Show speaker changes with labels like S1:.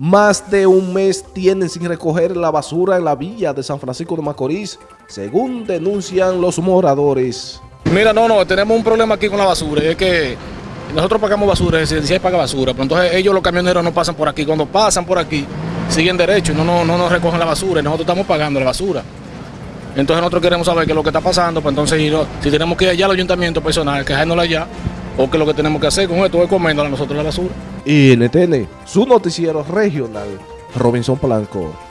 S1: Más de un mes tienen sin recoger la basura en la villa de San Francisco de Macorís, según denuncian los moradores.
S2: Mira, no, no, tenemos un problema aquí con la basura, es que nosotros pagamos basura, es decir, paga basura, pero entonces ellos los camioneros no pasan por aquí, cuando pasan por aquí, siguen derecho, no, no, no nos recogen la basura, y nosotros estamos pagando la basura. Entonces nosotros queremos saber qué es lo que está pasando, pues entonces si tenemos que ir allá al ayuntamiento personal, quejándola allá, o qué es lo que tenemos que hacer con esto, es comiendo a nosotros la basura.
S1: Y NTN, su noticiero regional, Robinson Blanco.